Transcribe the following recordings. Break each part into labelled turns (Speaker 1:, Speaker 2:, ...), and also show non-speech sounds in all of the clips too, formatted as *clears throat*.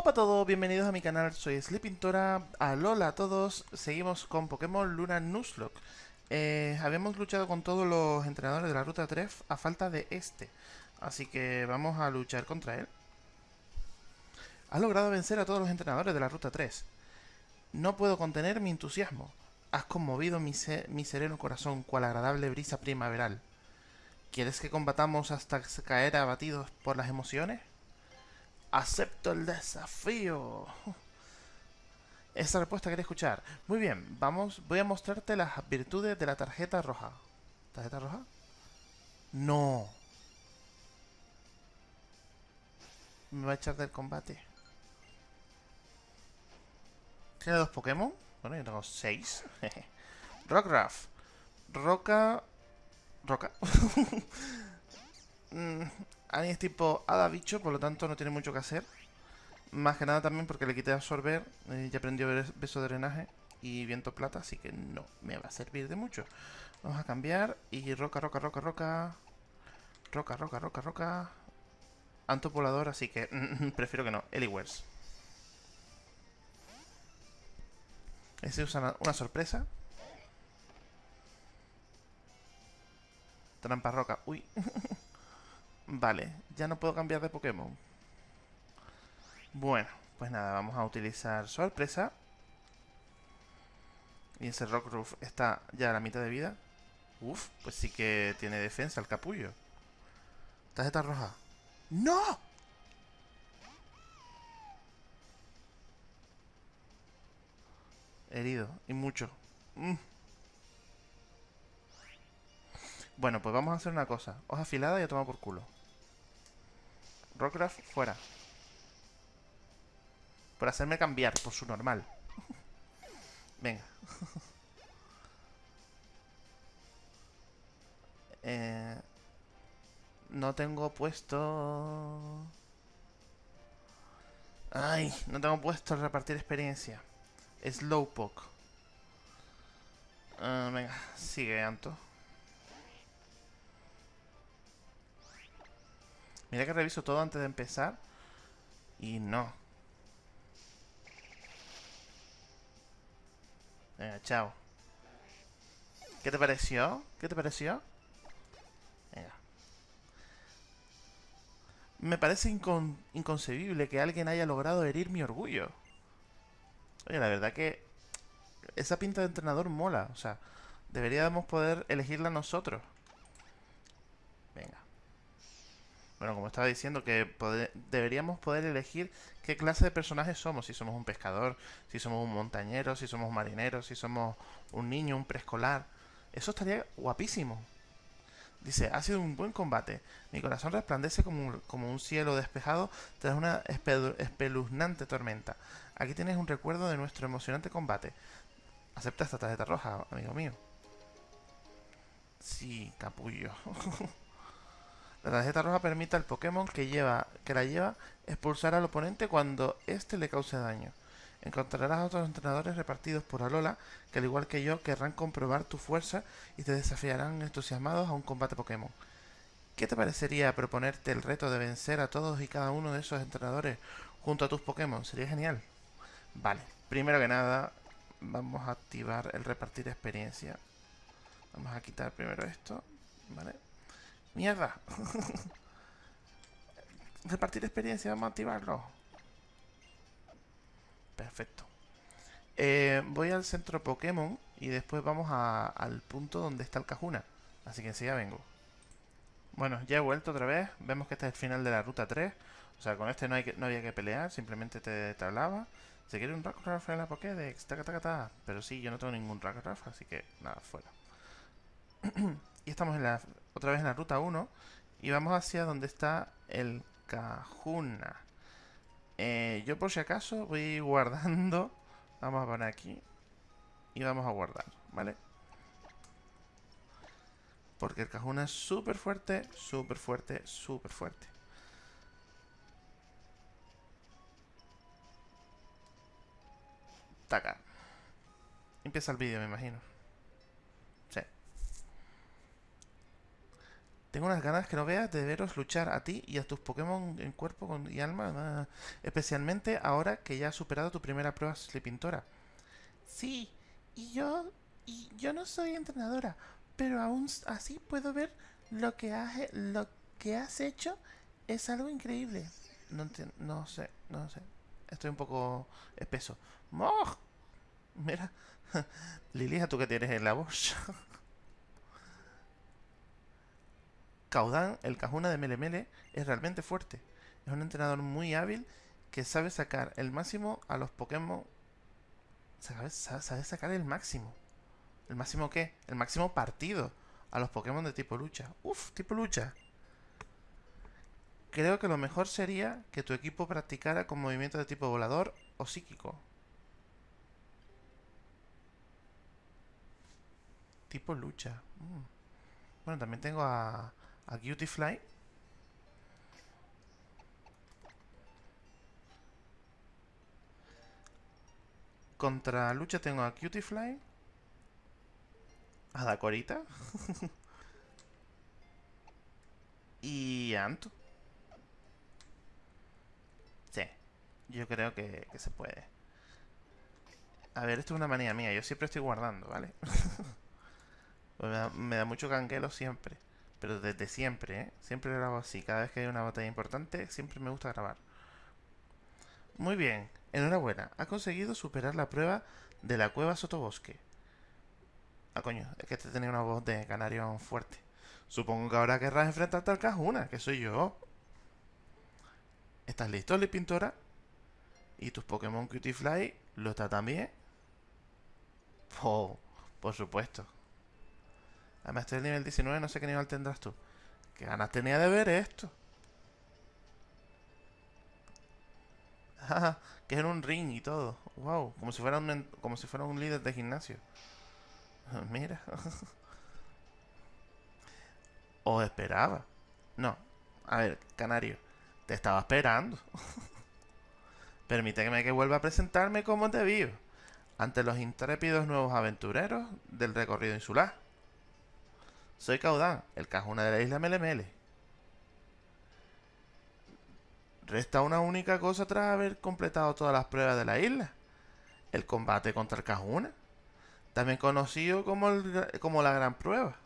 Speaker 1: Hola a todos, bienvenidos a mi canal, soy Sleepintora, alola a todos, seguimos con Pokémon Luna Nuzlocke. Eh, habíamos luchado con todos los entrenadores de la Ruta 3 a falta de este, así que vamos a luchar contra él. Has logrado vencer a todos los entrenadores de la Ruta 3. No puedo contener mi entusiasmo. Has conmovido mi, mi sereno corazón cual agradable brisa primaveral. ¿Quieres que combatamos hasta caer abatidos por las emociones? Acepto el desafío. Esa respuesta quería escuchar. Muy bien, vamos, voy a mostrarte las virtudes de la tarjeta roja. ¿Tarjeta roja? No. Me va a echar del combate. Tiene dos Pokémon. Bueno, yo tengo seis. *laughs* Rockruff. Roca... Roca. *laughs* Annie es tipo hada bicho, por lo tanto no tiene mucho que hacer. Más que nada también porque le quité absorber, eh, ya aprendió beso de drenaje y viento plata, así que no me va a servir de mucho. Vamos a cambiar y roca, roca, roca, roca. Roca, roca, roca, roca. Antopolador, así que *laughs* prefiero que no. Eliwers. Ese usa una sorpresa. Trampa roca. Uy. *laughs* Vale, ya no puedo cambiar de Pokémon. Bueno, pues nada, vamos a utilizar sorpresa. Y ese Roof está ya a la mitad de vida. Uf, pues sí que tiene defensa el capullo. Tarjeta roja. ¡No! Herido, y mucho. Mm. Bueno, pues vamos a hacer una cosa. Hoja afilada y a tomar por culo. Rockcraft fuera. Por hacerme cambiar por su normal. *laughs* Venga. *laughs* eh, no tengo puesto... Ay, no tengo puesto repartir experiencia. Slowpoke. Uh, venga, sigue, Anto. Mira que reviso todo antes de empezar. Y no. Venga, chao. ¿Qué te pareció? ¿Qué te pareció? Venga. Me parece inconcebible que alguien haya logrado herir mi orgullo. Oye, la verdad que esa pinta de entrenador mola. O sea, deberíamos poder elegirla nosotros. Venga. Bueno, como estaba diciendo, que deberíamos poder elegir qué clase de personajes somos. Si somos un pescador, si somos un montañero, si somos marineros, si somos un niño, un preescolar. Eso estaría guapísimo. Dice, ha sido un buen combate. Mi corazón resplandece como un, como un cielo despejado tras una espeluznante tormenta. Aquí tienes un recuerdo de nuestro emocionante combate. Acepta esta tarjeta roja, amigo mío. Sí, capullo. *laughs* La tarjeta roja permite al Pokémon que, lleva, que la lleva expulsar al oponente cuando éste le cause daño. Encontrarás a otros entrenadores repartidos por Alola que al igual que yo querrán comprobar tu fuerza y te desafiarán entusiasmados a un combate Pokémon. ¿Qué te parecería proponerte el reto de vencer a todos y cada uno de esos entrenadores junto a tus Pokémon? Sería genial. Vale, primero que nada vamos a activar el repartir experiencia. Vamos a quitar primero esto, ¿vale? ¡Mierda! *laughs* Repartir experiencia, vamos a activarlo. Perfecto. Eh, voy al centro Pokémon y después vamos al punto donde está el Cajuna. Así que enseguida vengo. Bueno, ya he vuelto otra vez. Vemos que este es el final de la ruta 3. O sea, con este no, hay que, no había que pelear, simplemente te, te hablaba. Se quiere un Rockruff en la Pokédex, taca, taca, taca. Pero sí, yo no tengo ningún Rockruff, así que nada, fuera. *clears throat* y estamos en la, otra vez en la ruta 1 y vamos hacia donde está el Cajuna. Eh, yo por si acaso voy *laughs* guardando, vamos a poner aquí y vamos a guardar, ¿vale? Porque el Cajuna es súper fuerte, súper fuerte, súper fuerte. Taca. Empieza el vídeo, me imagino. Tengo unas ganas que no veas de veros luchar a ti y a tus Pokémon en cuerpo y alma, especialmente ahora que ya has superado tu primera prueba Sleepintora. Sí, y yo, y yo no soy entrenadora, pero aún así puedo ver lo que has, lo que has hecho es algo increíble. No no sé, no sé. Estoy un poco espeso. ¡Moj! Mira, *laughs* Lilia, ¿tú qué tienes en la voz? *laughs* Caudán, el Cajuna de Melemele, es realmente fuerte. Es un entrenador muy hábil que sabe sacar el máximo a los Pokémon. Sabe, sabe- sacar el máximo. ¿El máximo qué? El máximo partido a los Pokémon de tipo lucha. Uf, tipo lucha. Creo que lo mejor sería que tu equipo practicara con movimientos de tipo volador o psíquico. Tipo lucha. Mm. Bueno, también tengo a, a Cutie Contra lucha tengo a Cutie a Dakorita *laughs* y a Anto. Sí, yo creo que, que se puede. A ver, esto es una manía mía. Yo siempre estoy guardando, ¿vale? *laughs* Pues me, da, me da mucho canguelo siempre. Pero desde siempre, ¿eh? Siempre hago así. Cada vez que hay una batalla importante, siempre me gusta grabar. Muy bien. Enhorabuena. Has conseguido superar la prueba de la cueva sotobosque. Ah, coño. Es que este tenía una voz de canario fuerte. Supongo que ahora querrás enfrentarte al Cajuna, que soy yo. ¿Estás listo, Pintora? ¿Y tus Pokémon Cutie Fly lo está también? Oh, por supuesto. Además, estoy en el nivel 19, no sé qué nivel tendrás tú. ¿Qué ganas tenía de ver esto? *laughs* Que es en un ring y todo. Wow, como si fuera un, como si fuera un líder de gimnasio. *laughs* Mira. *laughs* O esperaba. No. A ver, Canario. Te estaba esperando. Permíteme que vuelva a presentarme como te vivo. Ante los intrépidos nuevos aventureros del recorrido insular. Soy Caudán, el cajuna de la isla Melemele. Resta una única cosa tras haber completado todas las pruebas de la isla. El combate contra el cajuna. También conocido como, la gran prueba.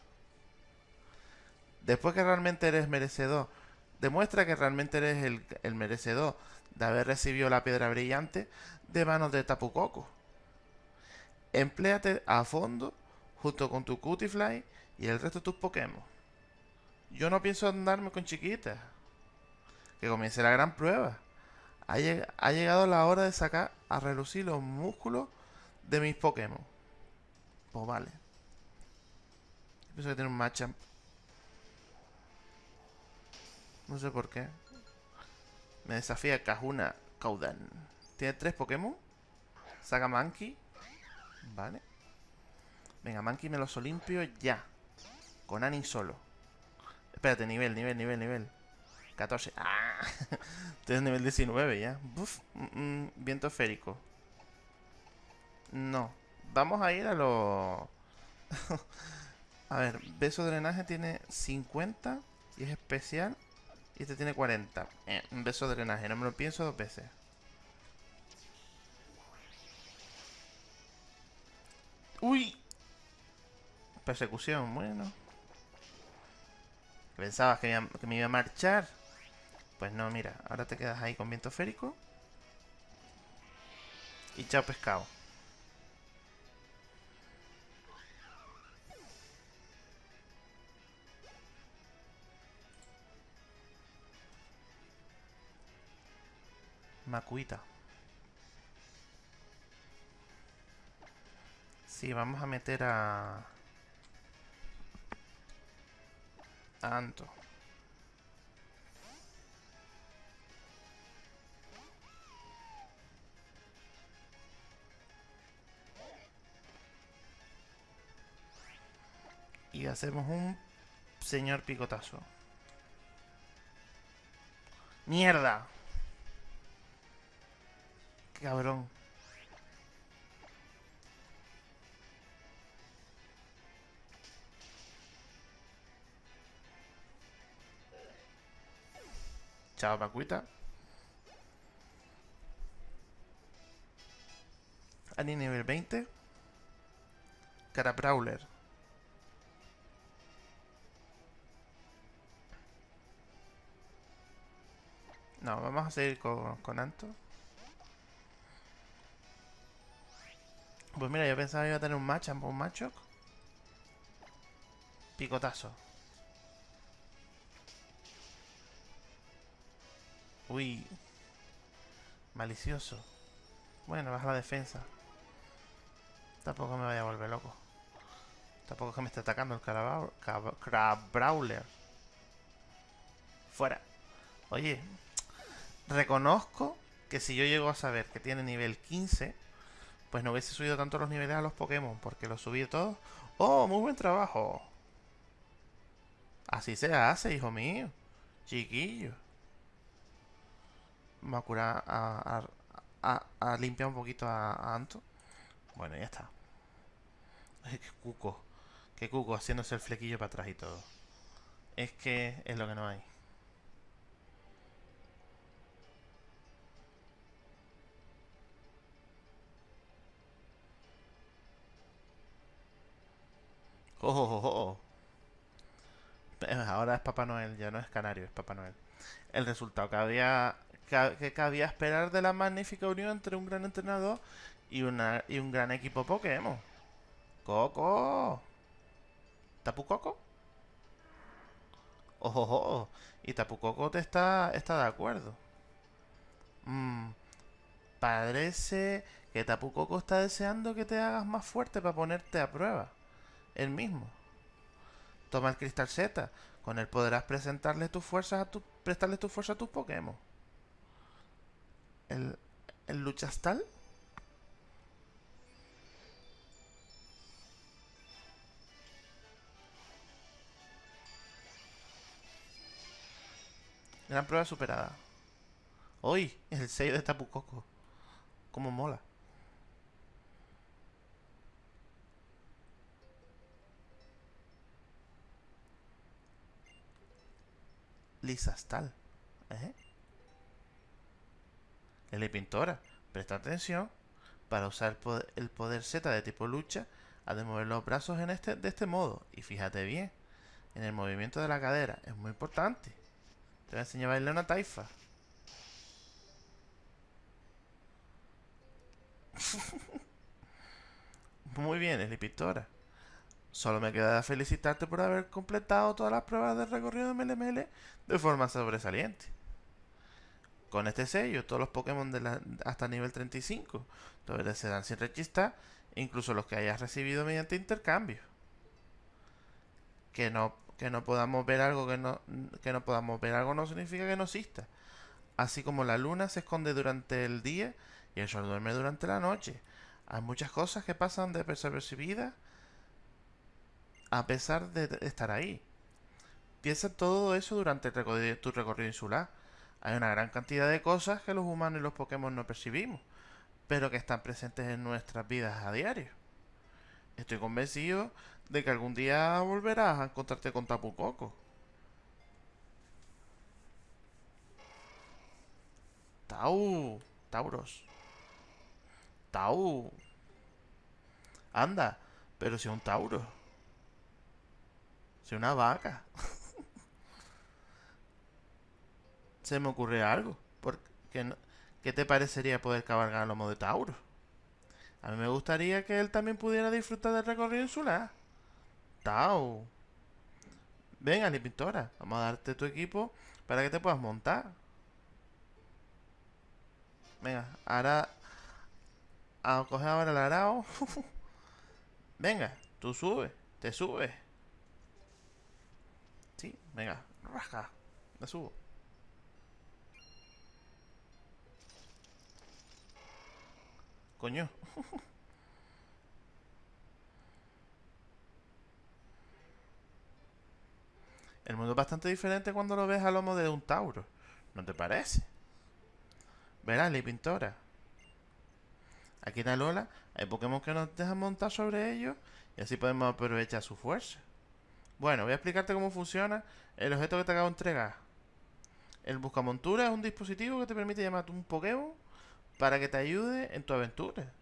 Speaker 1: Después que realmente eres merecedor, demuestra que realmente eres el, merecedor de haber recibido la piedra brillante de manos de Tapu Koko. Empléate a fondo junto con tu Cutifly y el resto de tus Pokémon. Yo no pienso andarme con chiquitas. Que comience la gran prueba. Ha, ha llegado la hora de sacar a relucir los músculos de mis Pokémon. Pues vale. Pienso que tiene un Machamp. No sé por qué. Me desafía Kahuna Kaudan. Tiene tres Pokémon. Saca Mankey. Vale. Venga, Mankey me los limpio ya. Con Ani solo. Espérate, nivel, nivel, nivel, nivel. 14. *laughs* ¡Ah! Estoy nivel 19 ya. Mm, mm, viento esférico. No. Vamos a ir a lo... *laughs* a ver, beso drenaje tiene 50 y es especial. Y este tiene 40. Eh, beso drenaje, no me lo pienso dos veces. ¡Uy! Persecución, bueno. Pensabas que, me iba- a marchar. Pues no, mira, ahora te quedas ahí con viento férico. Y chao pescado. Macuita. Sí, vamos a meter a... a Anto. Y hacemos un señor picotazo. ¡Mierda! Cabrón. Chao, Pacuita. Ani nivel 20. Cara Brawler. No, vamos a seguir con, con Anto. Pues mira, yo pensaba que iba a tener un match, un macho. Picotazo. Uy. Malicioso. Bueno, baja la defensa. Tampoco me vaya a volver loco. Tampoco es que me esté atacando el Crab Brawler. Fuera. Oye, reconozco que si yo llego a saber que tiene nivel 15, pues no hubiese subido tanto los niveles a los Pokémon, porque los subí todos. ¡Oh, muy buen trabajo! Así se hace, hijo mío. Chiquillo. Vamos a curar a, a, limpiar un poquito a, Anto. Bueno, ya está. Qué cuco. Qué cuco haciéndose el flequillo para atrás y todo. Es que es lo que no hay. Oh, oh, oh, Ahora es Papá Noel, ya no es Canario, es Papá Noel. El resultado que había que cabía esperar de la magnífica unión entre un gran entrenador y, una, y un gran equipo Pokémon. ¡Coco! ¿Tapu Coco? ¡Ojo! Y Tapu Coco te está, está de acuerdo. Mmm. Parece que Tapu Coco está deseando que te hagas más fuerte para ponerte a prueba. El mismo. Toma el cristal Z. Con él podrás presentarle tus fuerzas a tu, prestarle tu fuerza a tus Pokémon el, Luchastal. Gran prueba superada. Hoy, el sello de Tapucoco. Como mola. Lisastal. ¿Eh? El Pintora, presta atención. Para usar el poder, Z de tipo lucha, ha de mover los brazos en este, de este modo. Y fíjate bien, en el movimiento de la cadera. Es muy importante. Te voy a enseñar a bailar una taifa. *laughs* muy bien, el Pintora. Solo me queda felicitarte por haber completado todas las pruebas del recorrido de MLML de forma sobresaliente. Con este sello, todos los Pokémon de hasta nivel 35 todavía se dan sin rechistar, incluso los que hayas recibido mediante intercambio. Que no, que no podamos ver algo que no, que no podamos ver algo no significa que no exista. Así como la luna se esconde durante el día y el sol duerme durante la noche. Hay muchas cosas que pasan desapercibidas a pesar de estar ahí. Piensa todo eso durante tu recorrido insular hay una gran cantidad de cosas que los humanos y los Pokémon no percibimos, pero que están presentes en nuestras vidas a diario. Estoy convencido de que algún día volverás a encontrarte con Tapu Koko. Tau, Tauros. Tau. Anda, pero si un Tauro. Si una vaca. *laughs* se me ocurre algo. Porque ¿Qué te parecería poder cabalgar a lomo de Tauro? A mí me gustaría que él también pudiera disfrutar del recorrido insular. Tau. Venga, mi pintora, vamos a darte tu equipo para que te puedas montar. Venga, ahora... A coger ahora el arao. *laughs* venga, tú subes, te subes. Sí, venga, raja, me subo. Coño. El mundo es bastante diferente cuando lo ves a lomo de un Tauro. ¿No te parece? Verás, la pintora. Aquí en Alola hay Pokémon que nos dejan montar sobre ellos y así podemos aprovechar su fuerza. Bueno, voy a explicarte cómo funciona el objeto que te acabo de entregar. El buscamontura es un dispositivo que te permite llamar a un Pokémon para que te ayude en tu aventura.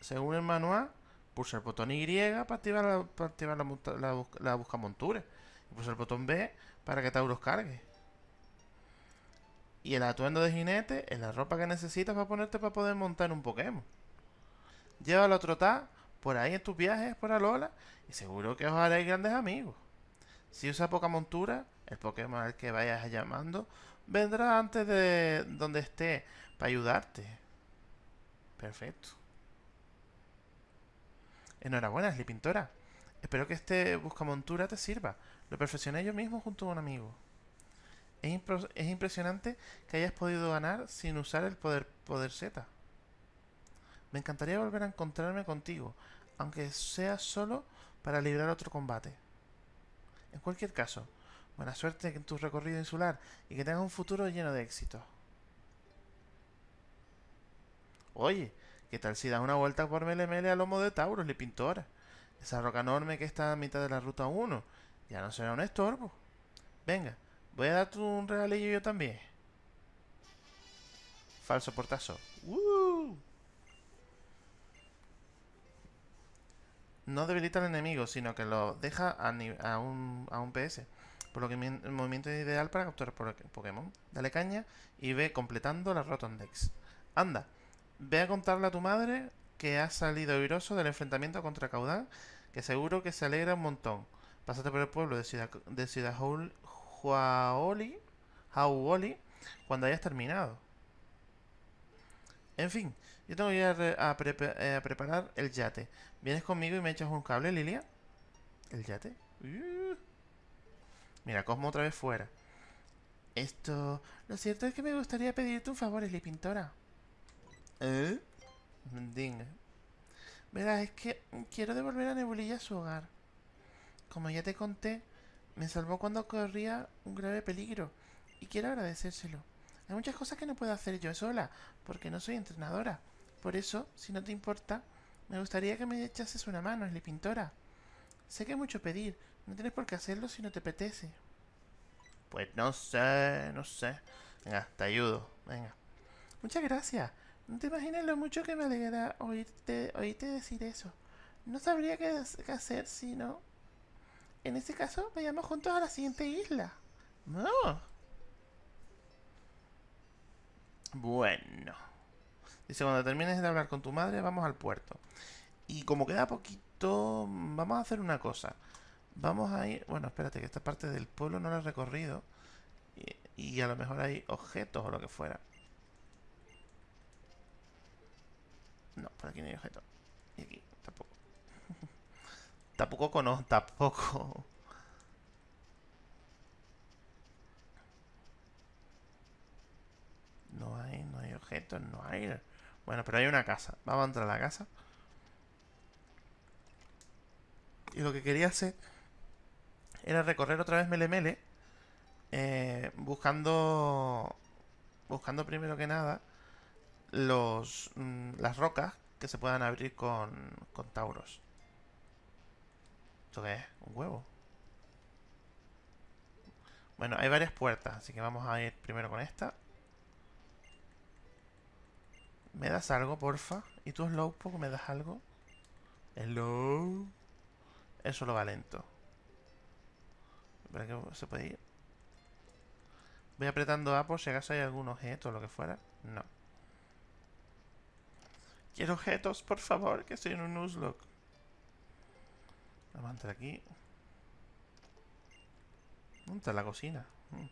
Speaker 1: Según el manual, pulsa el botón Y para activar la, para activar la. Y pulsa el botón B para que Tauros cargue. Y el atuendo de jinete es la ropa que necesitas para ponerte para poder montar un Pokémon. Llévalo a trotar por ahí en tus viajes por Alola y seguro que os haréis grandes amigos. Si usa poca montura, el Pokémon al que vayas llamando vendrá antes de donde esté para ayudarte. Perfecto. Enhorabuena, Pintora. Espero que este buscamontura te sirva. Lo perfeccioné yo mismo junto a un amigo. Es, es impresionante que hayas podido ganar sin usar el poder, poder Z. Me encantaría volver a encontrarme contigo, aunque sea solo para librar otro combate. En cualquier caso, buena suerte en tu recorrido insular y que tengas un futuro lleno de éxito. Oye, ¿qué tal si das una vuelta por Melemele a lomo de Tauros, le pintora? Esa roca enorme que está a mitad de la ruta 1 ya no será un estorbo. Venga, voy a darte un regalillo yo también. Falso portazo. ¡Woo! No debilita al enemigo, sino que lo deja a, un, a un PS. Por lo que el movimiento es ideal para capturar Pokémon. Dale caña y ve completando la Rotondex. Anda, ve a contarle a tu madre que has salido airoso del enfrentamiento contra Caudán, que seguro que se alegra un montón. Pásate por el pueblo de Ciudad, de cuando hayas terminado. En fin, yo tengo que ir a, re- a prepa- a preparar el yate. ¿Vienes conmigo y me echas un cable, Lilia? ¿El yate? Uh. Mira, Cosmo otra vez fuera. Esto... Lo cierto es que me gustaría pedirte un favor, Eli Pintora. ¿Eh? Dinga. Verás, es que quiero devolver a Nebulilla a su hogar. Como ya te conté, me salvó cuando corría un grave peligro y quiero agradecérselo. Hay muchas cosas que no puedo hacer yo sola, porque no soy entrenadora. Por eso, si no te importa, me gustaría que me echases una mano, Esli Pintora. Sé que es mucho pedir, no tienes por qué hacerlo si no te apetece. Pues no sé, no sé. Venga, te ayudo, venga. Muchas gracias. No te imaginas lo mucho que me alegra oírte, oírte decir eso. No sabría qué, hacer si no... En ese caso, vayamos juntos a la siguiente isla. No. Bueno. Dice, cuando termines de hablar con tu madre, vamos al puerto. Y como queda poquito, vamos a hacer una cosa. Vamos a ir... Bueno, espérate, que esta parte del pueblo no la he recorrido. Y a lo mejor hay objetos o lo que fuera. No, por aquí no hay objetos. Y aquí, tampoco. *laughs* tampoco no, tampoco. No hay, no hay objetos, no hay. Bueno, pero hay una casa. Vamos a entrar a la casa. Y lo que quería hacer era recorrer otra vez Melemele. Eh, buscando. Buscando primero que nada. Los. mm, las rocas que se puedan abrir con. con Tauros. ¿Esto qué es? ¿Un huevo? Bueno, hay varias puertas, así que vamos a ir primero con esta. ¿Me das algo, porfa? ¿Y tú, Slowpoke, me das algo? Hello. Eso lo va lento. ¿Para qué se puede ir? Voy apretando A por si acaso hay algún objeto o lo que fuera. No. Quiero objetos, por favor, que estoy en un Nuzlocke. Vamos a entrar aquí. ¿Dónde está la cocina? Mm.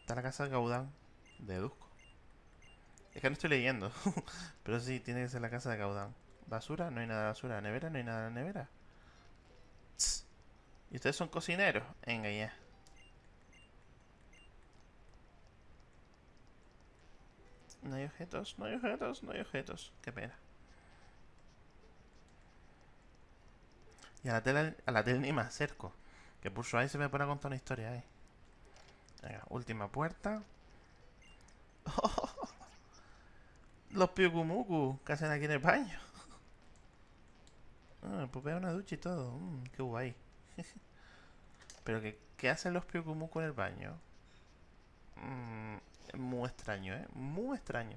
Speaker 1: Está la casa de Gaudán. Deduzco. Es que no estoy leyendo. *laughs* Pero sí, tiene que ser la casa de Gaudán. ¿Basura? No hay nada de basura. ¿Nevera? No hay nada de nevera. ¿Y ustedes son cocineros? Venga, ya. No hay objetos, no hay objetos, no hay objetos. Qué pena. Y a la tele, a la tele ni me acerco. Que su ahí se me pone a contar una historia ahí. Venga, última puerta. *laughs* Los piukumuku que hacen aquí en el baño. Ah, pues veo una ducha y todo. Mm, qué guay. *laughs* Pero que, ¿qué hacen los piukumuku en el baño? mm, muy extraño, ¿eh? Muy extraño.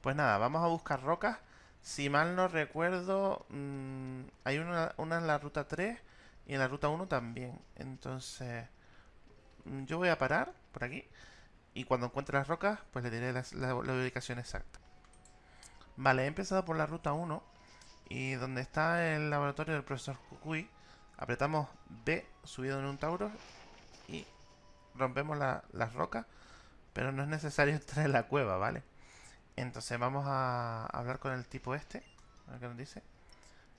Speaker 1: Pues nada, vamos a buscar rocas. Si mal no recuerdo, mm, hay una, una en la ruta 3 y en la ruta 1 también. Entonces, mm, yo voy a parar por aquí. Y cuando encuentre las rocas, pues le diré la, ubicación exacta. Vale, he empezado por la ruta 1. Y donde está el laboratorio del profesor Kukui, apretamos B subido en un Tauro y rompemos las rocas. Pero no es necesario *laughs* entrar en la cueva, ¿vale? Entonces vamos a hablar con el tipo este. A ver qué nos dice.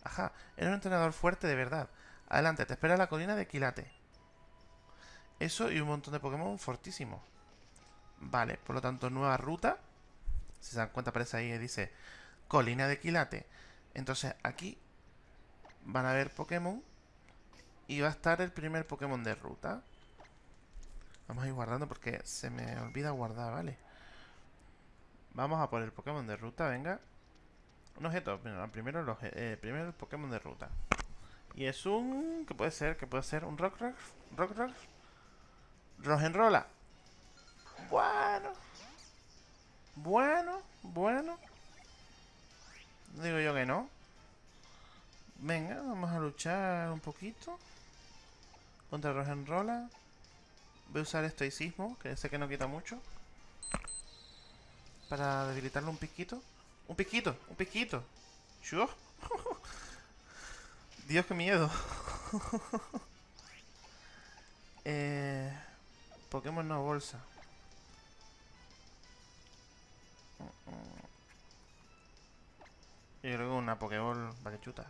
Speaker 1: Ajá, eres un entrenador fuerte de verdad. Adelante, te espera la colina de Quilate. Eso y un montón de Pokémon fortísimos. Vale, por lo tanto, nueva ruta. Si se dan cuenta, aparece ahí y dice Colina de Quilate. Entonces, aquí van a ver Pokémon. Y va a estar el primer Pokémon de ruta. Vamos a ir guardando porque se me olvida guardar, ¿vale? Vamos a por el Pokémon de ruta, venga. Un objeto. primero, el eh, primero el Pokémon de ruta. Y es un... ¿Qué puede ser? ¿Qué puede ser? ¿Un Rock Rock? ¿Rock Rock? Rogenrola. Bueno. Bueno, bueno. Digo yo que no. Venga, vamos a luchar un poquito. Contra Rogenrola. Voy a usar estoicismo, que sé que no quita mucho. Para debilitarlo un piquito. Un piquito, un piquito. *laughs* Dios, qué miedo. *laughs* eh, Pokémon no bolsa. Yo creo que una Pokéball va que chuta.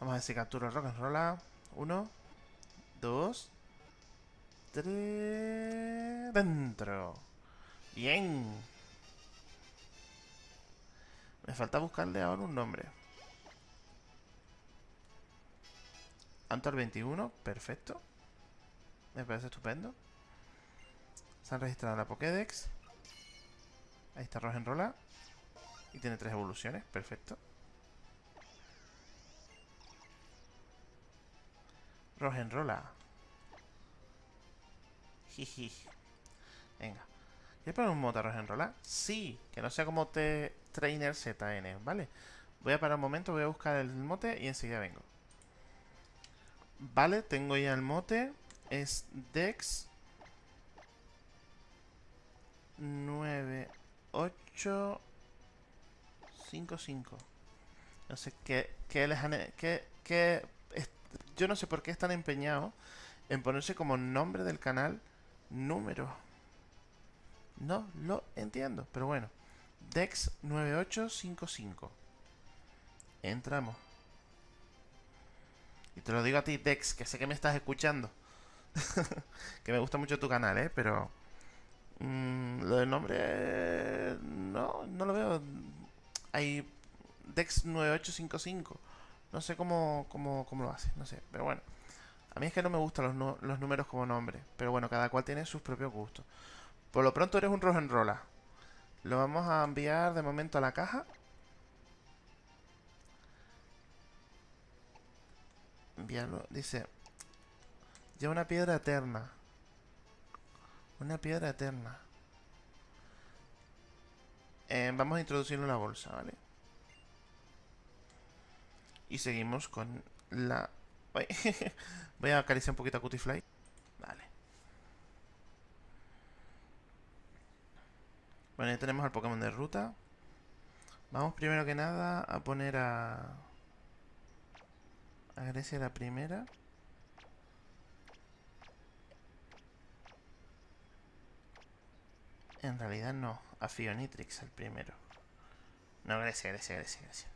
Speaker 1: Vamos a ver si capturo el Rock'n'Rolla. Uno, dos, tres. Dentro. Bien. Me falta buscarle ahora un nombre. Antor 21, perfecto. Me parece estupendo. Se han registrado la Pokédex. Ahí está Rogenrola. Y tiene tres evoluciones, perfecto. Rogenrola. Jiji. Venga. ¿Quieres poner un motor Rogenrola? Sí, que no sea como te Trainer ZN, ¿vale? Voy a parar un momento, voy a buscar el mote y enseguida vengo. Vale, tengo ya el mote. Es Dex 9855. No sé qué, qué les han... Qué, qué, yo no sé por qué están empeñados en ponerse como nombre del canal número. No lo entiendo, pero bueno. Dex 9855. Entramos. Y te lo digo a ti, Dex, que sé que me estás escuchando. *laughs* que me gusta mucho tu canal, ¿eh? Pero... Mm, lo del nombre... No, no lo veo. Hay Dex 9855. No sé cómo, cómo, cómo lo hace, no sé. Pero bueno. A mí es que no me gustan los, los números como nombre. Pero bueno, cada cual tiene sus propios gustos. Por lo pronto eres un rola Lo vamos a enviar de momento a la caja. Enviarlo. Dice... Lleva una piedra eterna. Una piedra eterna. Eh, vamos a introducirlo en la bolsa, ¿vale? Y seguimos con la... *laughs* Voy a acariciar un poquito a Cutifly. Vale. Bueno, ya tenemos al Pokémon de ruta. Vamos primero que nada a poner a... A Grecia la primera. En realidad no, a Fionitrix el primero. No, Grecia, Grecia, Grecia, Grecia.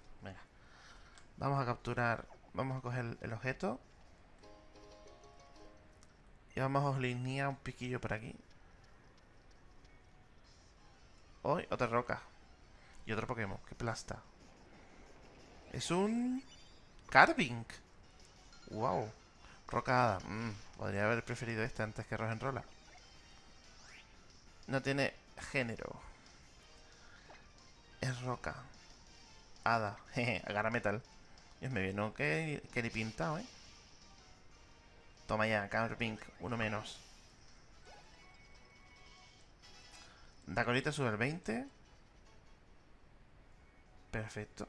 Speaker 1: Vamos a capturar, vamos a coger el objeto. Y vamos a oslinía un piquillo por aquí. Hoy, otra roca. Y otro Pokémon, que plasta. Es un... Carving. Wow. Rocada. Mm, podría haber preferido este antes que Rogenrola. No tiene género. Es roca. Hada. Jeje, *laughs* agarra metal. Dios me vino que, que ni pintado, ¿eh? Toma ya, Carpink, uno menos. Dacorita sube el 20. Perfecto.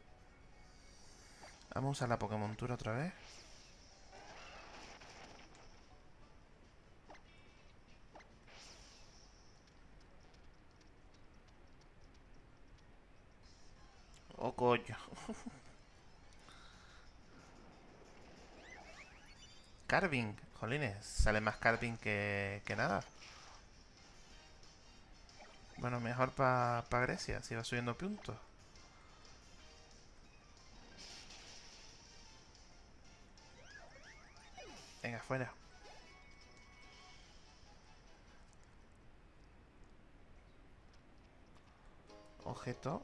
Speaker 1: Vamos a usar la Pokémon Tour otra vez. Oh, coño. *laughs* Carving. Jolines, sale más Carving que, que nada. Bueno, mejor para pa Grecia, si va subiendo puntos. Venga, fuera. Objeto.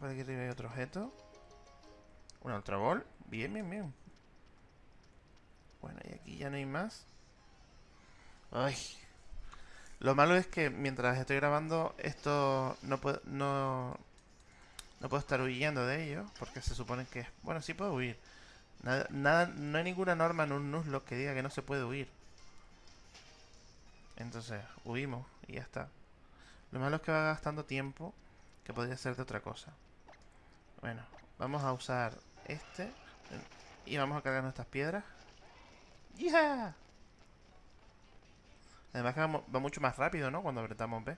Speaker 1: Por aquí arriba otro objeto. Un Ultra Ball. Bien, bien, bien. Bueno, y aquí ya no hay más. Ay. Lo malo es que mientras estoy grabando, esto no puedo, no, no puedo estar huyendo de ello, porque se supone que... Bueno, sí puedo huir. Nada, nada, no hay ninguna norma en un Nuzlocke que diga que no se puede huir. Entonces, huimos y ya está. Lo malo es que va gastando tiempo que podría ser de otra cosa. Bueno, vamos a usar este y vamos a cargar nuestras piedras. ¡Yeah! Además que va, mucho más rápido, ¿no? Cuando apretamos B.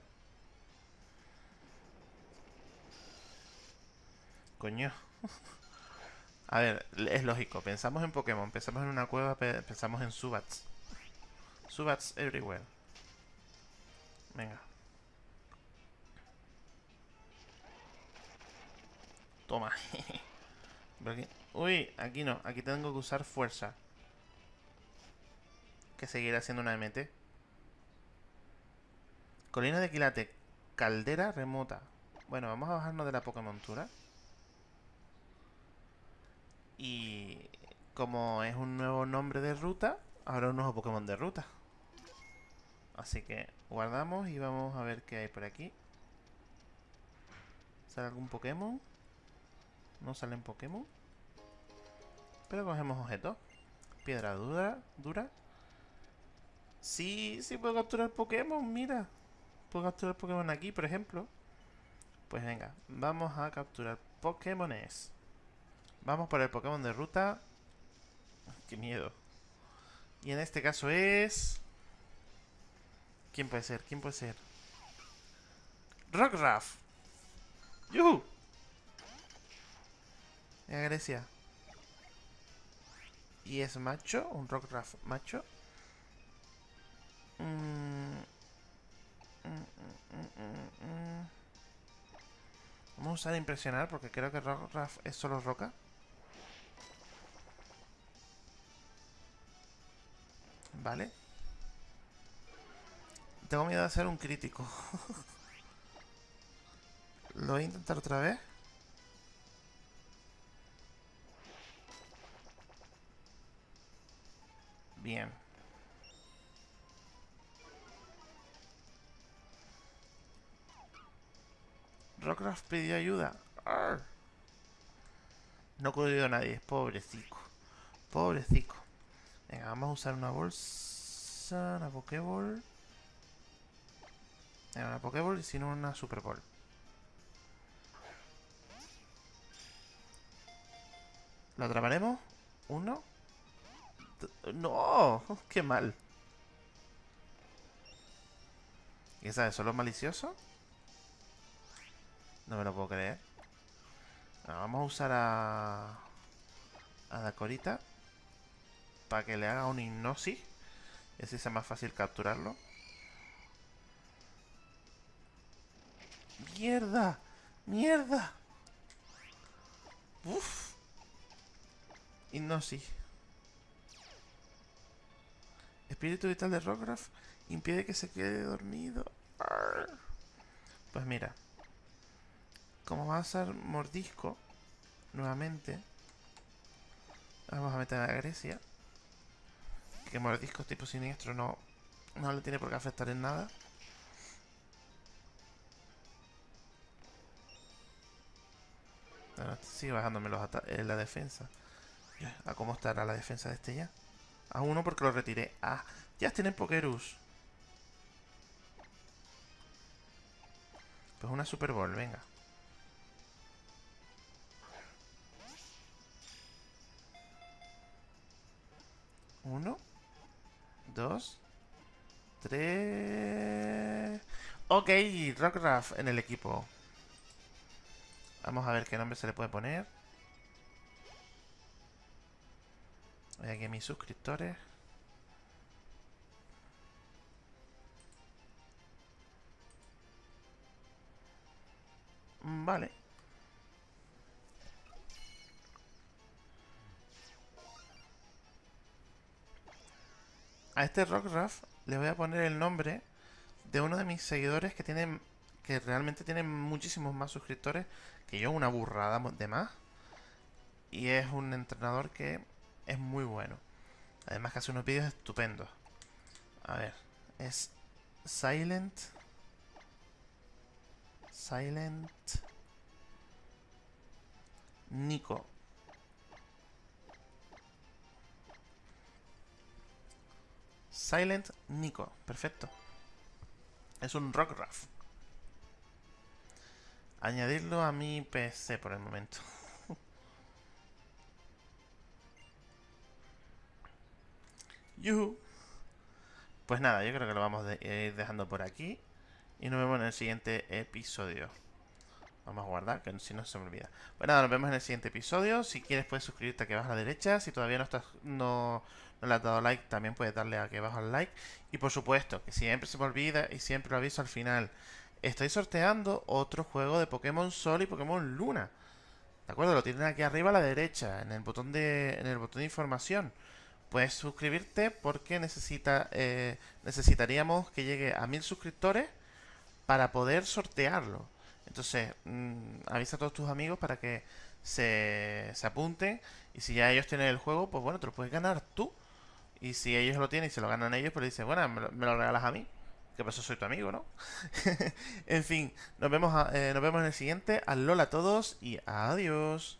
Speaker 1: Coño. *laughs* A ver, es lógico. Pensamos en Pokémon, pensamos en una cueva, pensamos en Subats. Subats everywhere. Venga. Toma. *laughs* Uy, aquí no. Aquí tengo que usar fuerza. Que seguirá siendo una MT. Colina de Quilate. Caldera remota. Bueno, vamos a bajarnos de la Pokémontura. Y como es un nuevo nombre de ruta, habrá un nuevo Pokémon de ruta. Así que guardamos y vamos a ver qué hay por aquí. ¿Sale algún Pokémon? No salen Pokémon. Pero cogemos objetos. Piedra dura. dura. Sí, sí puedo capturar Pokémon, mira. Puedo capturar Pokémon aquí, por ejemplo. Pues venga, vamos a capturar Pokémones. Vamos por el Pokémon de ruta. Qué miedo. Y en este caso es... ¿Quién puede ser? ¿Quién puede ser? Rockruff. ¡Yuhu! En Grecia. Y es macho, un Rockruff macho. Mm. Mm, mm, Vamos a usar impresionar porque creo que Rockruff es solo roca. Vale. Tengo miedo de hacer un crítico. *laughs* Lo voy a intentar otra vez. Bien. Rockcraft pidió ayuda. No ha a nadie, pobrecito. Pobrecito. Venga, vamos a usar una bolsa, una Pokéball. Venga, una Pokéball y si no una Super Ball. ¿Lo atraparemos? Uno. No, qué mal. ¿Y esa es solo malicioso? No me lo puedo creer. vamos a usar a... A Dacorita para que le haga un hipnosis y sea más fácil capturarlo. ¡Mierda! ¡Mierda! ¡Uf! Hipnosis. Espíritu vital de Rockruff impide que se quede dormido. Pues mira. Como va a ser mordisco, nuevamente, vamos a meter a Grecia que mordiscos tipo siniestro no, no le tiene por qué afectar en nada. sigue bajándome los eh, la defensa. ¿A cómo estará la defensa de este ya? A uno porque lo retiré. Ah, ya tienen Pokerus. Pues una Super Bowl, venga. Uno. Dos. Tres. Ok, Rockraft en el equipo. Vamos a ver qué nombre se le puede poner. Voy aquí a mis suscriptores. Mm, vale. A este Rockraft le voy a poner el nombre de uno de mis seguidores que tienen que realmente tiene muchísimos más suscriptores que yo, una burrada de más. Y es un entrenador que es muy bueno. Además que hace unos vídeos estupendos. A ver, es Silent. Silent. Nico. Silent Nico, perfecto. Es un rock raft. Añadirlo a mi PC por el momento. *laughs* Pues nada, yo creo que lo vamos a ir dejando por aquí. Y nos vemos en el siguiente episodio. Vamos a guardar, que si no se me olvida. Pues nada, nos vemos en el siguiente episodio. Si quieres puedes suscribirte aquí abajo a la derecha. Si todavía no estás no, no le has dado like, también puedes darle aquí abajo al like. Y por supuesto, que siempre se me olvida y siempre lo aviso al final estoy sorteando otro juego de Pokémon Sol y Pokémon Luna. ¿De acuerdo? Lo tienen aquí arriba a la derecha, en el botón de, en el botón de información. Puedes suscribirte porque necesita, eh, necesitaríamos que llegue a mil suscriptores para poder sortearlo. Entonces, mm, avisa a todos tus amigos para que se, se apunten. Y si ya ellos tienen el juego, pues bueno, te lo puedes ganar tú. Y si ellos lo tienen y se lo ganan ellos, pues le dices, bueno, me lo regalas a mí que pasó? Soy tu amigo, ¿no? *laughs* en fin, nos vemos, eh, nos vemos en el siguiente. Al LOL a todos y adiós.